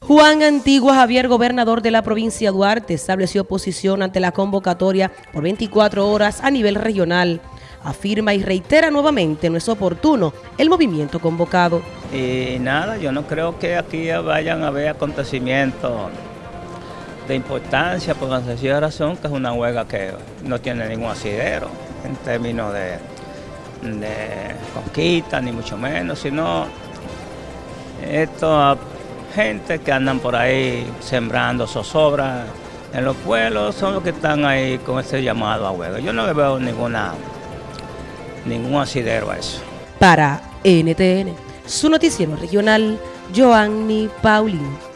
Juan Antigua Javier, gobernador de la provincia de Duarte, estableció posición ante la convocatoria por 24 horas a nivel regional. Afirma y reitera nuevamente no es oportuno el movimiento convocado. Y nada, yo no creo que aquí vayan a haber acontecimientos de importancia por la sencilla razón que es una huelga que no tiene ningún asidero en términos de, de conquista, ni mucho menos, sino esto gente que andan por ahí sembrando zozobra en los pueblos son los que están ahí con ese llamado a huelga. Yo no le veo ninguna, ningún asidero a eso. Para NTN, su noticiero regional, Joanny Paulino.